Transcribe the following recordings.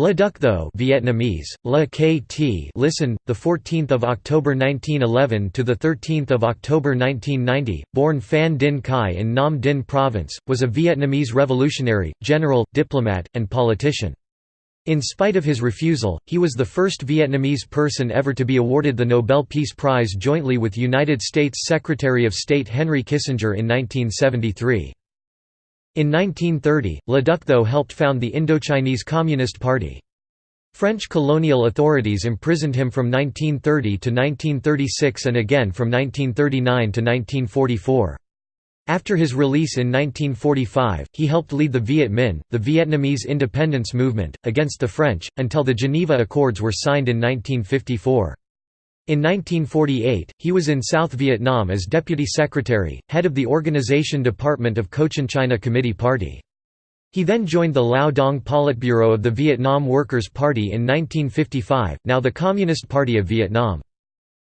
Le Duc Tho Vietnamese, Le KT listen, the 14th of October 1911 to the 13th of October 1990, born Phan Dinh Khai in Nam Dinh province, was a Vietnamese revolutionary, general, diplomat, and politician. In spite of his refusal, he was the first Vietnamese person ever to be awarded the Nobel Peace Prize jointly with United States Secretary of State Henry Kissinger in 1973. In 1930, Le Duc Tho helped found the Indochinese Communist Party. French colonial authorities imprisoned him from 1930 to 1936 and again from 1939 to 1944. After his release in 1945, he helped lead the Viet Minh, the Vietnamese independence movement, against the French, until the Geneva Accords were signed in 1954. In 1948, he was in South Vietnam as Deputy Secretary, head of the Organization Department of Cochinchina Committee Party. He then joined the Lao Dong Politburo of the Vietnam Workers' Party in 1955, now the Communist Party of Vietnam.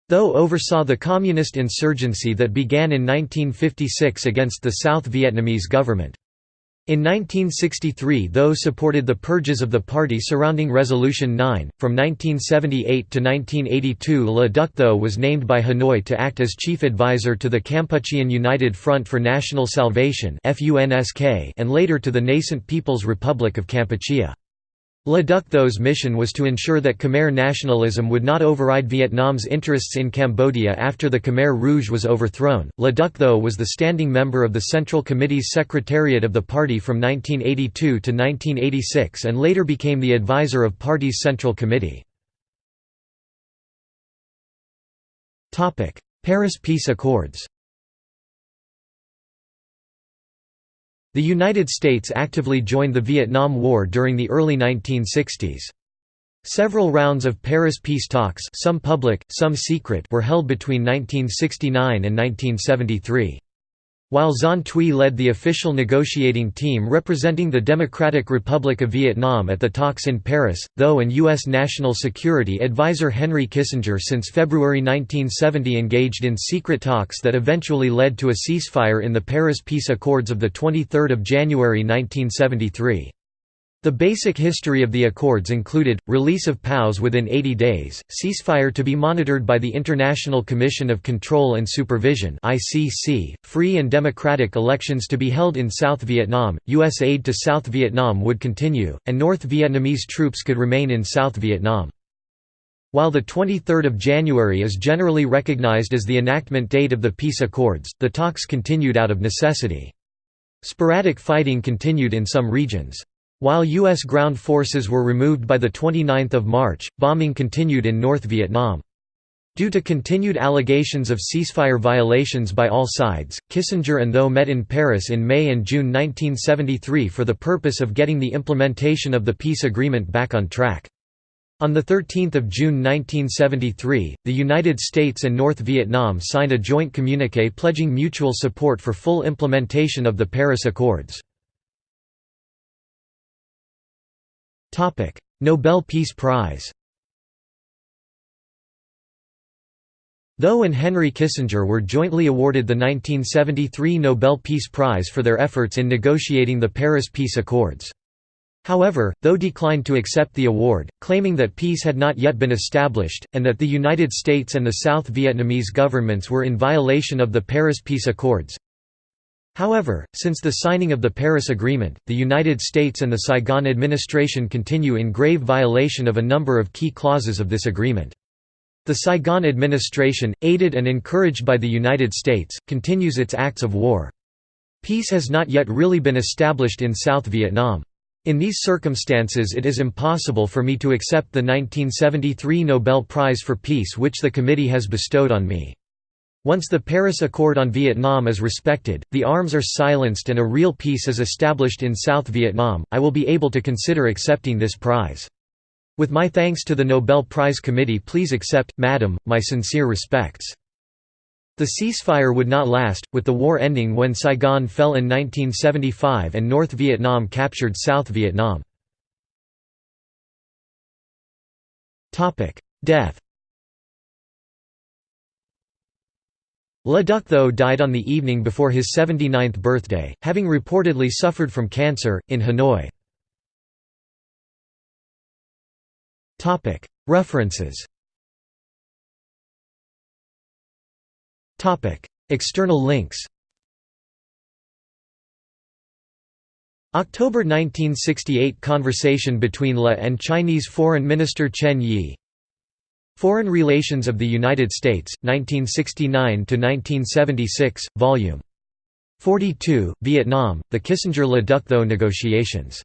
Tho oversaw the communist insurgency that began in 1956 against the South Vietnamese government. In 1963 Tho supported the purges of the party surrounding Resolution 9. From 1978 to 1982 Le Duc was named by Hanoi to act as chief advisor to the Kampuchean United Front for National Salvation and later to the nascent People's Republic of Kampuchea. Le Duc Tho's mission was to ensure that Khmer nationalism would not override Vietnam's interests in Cambodia after the Khmer Rouge was overthrown. Le Duc Tho was the standing member of the Central Committee's Secretariat of the party from 1982 to 1986 and later became the advisor of party's Central Committee. Paris Peace Accords The United States actively joined the Vietnam War during the early 1960s. Several rounds of Paris peace talks some public, some secret were held between 1969 and 1973. While Xuan Thuy led the official negotiating team representing the Democratic Republic of Vietnam at the talks in Paris, Tho and U.S. National Security Advisor Henry Kissinger since February 1970 engaged in secret talks that eventually led to a ceasefire in the Paris Peace Accords of 23 January 1973. The basic history of the accords included, release of POWs within 80 days, ceasefire to be monitored by the International Commission of Control and Supervision free and democratic elections to be held in South Vietnam, U.S. aid to South Vietnam would continue, and North Vietnamese troops could remain in South Vietnam. While the 23rd of January is generally recognized as the enactment date of the peace accords, the talks continued out of necessity. Sporadic fighting continued in some regions. While U.S. ground forces were removed by 29 March, bombing continued in North Vietnam. Due to continued allegations of ceasefire violations by all sides, Kissinger and Tho met in Paris in May and June 1973 for the purpose of getting the implementation of the peace agreement back on track. On 13 June 1973, the United States and North Vietnam signed a joint communiqué pledging mutual support for full implementation of the Paris Accords. Nobel Peace Prize Tho and Henry Kissinger were jointly awarded the 1973 Nobel Peace Prize for their efforts in negotiating the Paris Peace Accords. However, Tho declined to accept the award, claiming that peace had not yet been established, and that the United States and the South Vietnamese governments were in violation of the Paris Peace Accords. However, since the signing of the Paris Agreement, the United States and the Saigon administration continue in grave violation of a number of key clauses of this agreement. The Saigon administration, aided and encouraged by the United States, continues its acts of war. Peace has not yet really been established in South Vietnam. In these circumstances it is impossible for me to accept the 1973 Nobel Prize for Peace which the committee has bestowed on me. Once the Paris Accord on Vietnam is respected, the arms are silenced and a real peace is established in South Vietnam, I will be able to consider accepting this prize. With my thanks to the Nobel Prize Committee please accept, Madam, my sincere respects. The ceasefire would not last, with the war ending when Saigon fell in 1975 and North Vietnam captured South Vietnam. Death Le Duc Tho died on the evening before his 79th birthday, having reportedly suffered from cancer, in Hanoi. References. External links. October 1968 Conversation between Le and Chinese Foreign Minister Chen Yi Foreign Relations of the United States, 1969–1976, Vol. 42, Vietnam, the Kissinger–Le Duc Tho negotiations